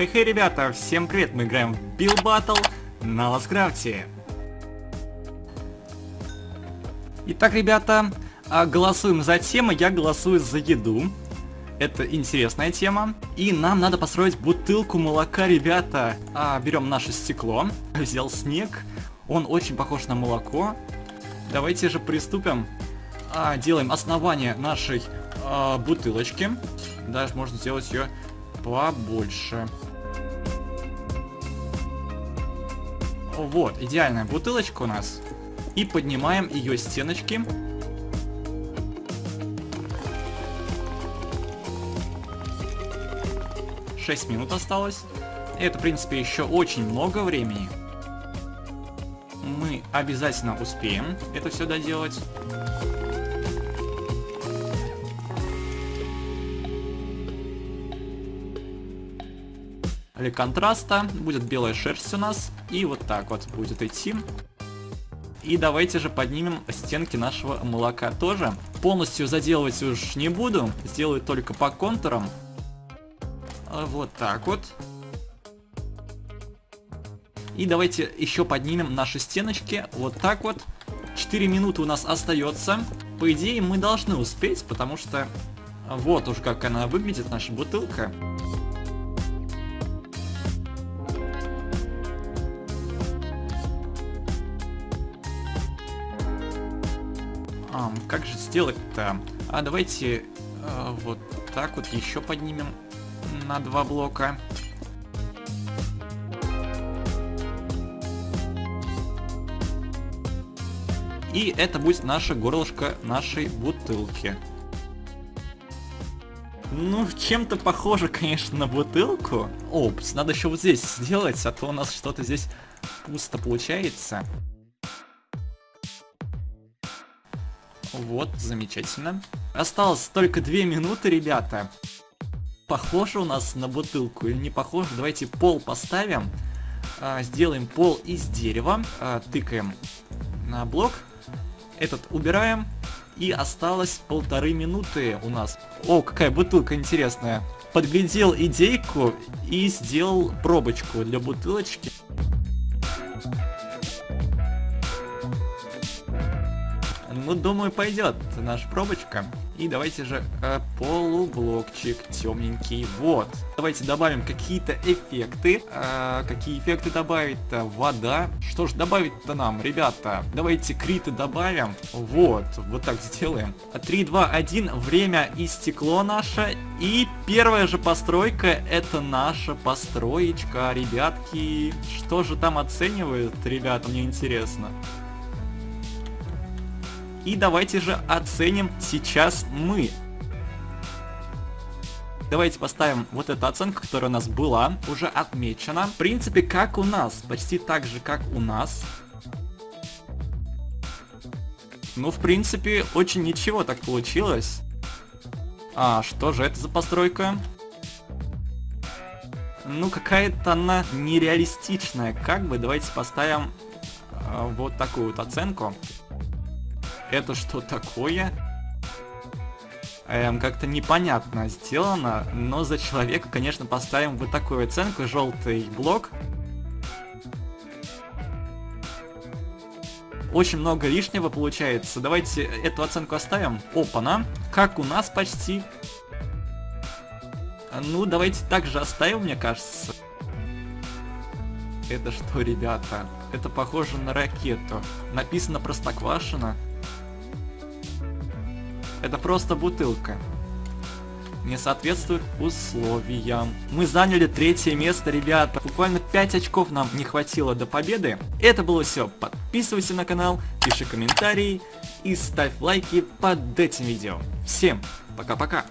Хей-хей, ребята, всем привет, мы играем в Bill Battle на Ласкрафте. Итак, ребята, а, голосуем за тему, я голосую за еду. Это интересная тема. И нам надо построить бутылку молока, ребята. А, берем наше стекло, взял снег, он очень похож на молоко. Давайте же приступим. А, делаем основание нашей а, бутылочки. Даже можно сделать ее побольше. Вот, идеальная бутылочка у нас. И поднимаем ее стеночки. Шесть минут осталось. Это, в принципе, еще очень много времени. Мы обязательно успеем это все доделать. Для контраста будет белая шерсть у нас. И вот так вот будет идти. И давайте же поднимем стенки нашего молока тоже. Полностью заделывать уж не буду. Сделаю только по контурам. А вот так вот. И давайте еще поднимем наши стеночки. Вот так вот. 4 минуты у нас остается. По идее мы должны успеть, потому что вот уж как она выглядит, наша бутылка. А, как же сделать-то? А давайте э, вот так вот еще поднимем на два блока. И это будет наше горлышко нашей бутылки. Ну, чем-то похоже, конечно, на бутылку. Опс, надо еще вот здесь сделать, а то у нас что-то здесь пусто получается. Вот, замечательно. Осталось только две минуты, ребята. Похоже у нас на бутылку или не похоже? Давайте пол поставим. А, сделаем пол из дерева. А, тыкаем на блок. Этот убираем. И осталось полторы минуты у нас. О, какая бутылка интересная. Подглядел идейку и сделал пробочку для бутылочки. Ну, думаю, пойдет наша пробочка. И давайте же э, полублокчик темненький. Вот. Давайте добавим какие-то эффекты. Э, какие эффекты добавить-то? Вода. Что ж добавить-то нам, ребята? Давайте криты добавим. Вот. Вот так сделаем. 3, 2, 1. Время истекло наше. И первая же постройка это наша построечка, ребятки. Что же там оценивают, ребята, мне интересно. И давайте же оценим сейчас мы. Давайте поставим вот эту оценку, которая у нас была, уже отмечена. В принципе, как у нас, почти так же, как у нас. Ну, в принципе, очень ничего так получилось. А, что же это за постройка? Ну, какая-то она нереалистичная. Как бы, давайте поставим э, вот такую вот оценку. Это что такое? Эм, как-то непонятно сделано, но за человека, конечно, поставим вот такую оценку, желтый блок. Очень много лишнего получается. Давайте эту оценку оставим. Опа-на. Как у нас почти. Ну, давайте также оставим, мне кажется. Это что, ребята? Это похоже на ракету. Написано Простоквашино. Это просто бутылка. Не соответствует условиям. Мы заняли третье место, ребята. Буквально 5 очков нам не хватило до победы. Это было все. Подписывайся на канал, пиши комментарии и ставь лайки под этим видео. Всем пока-пока.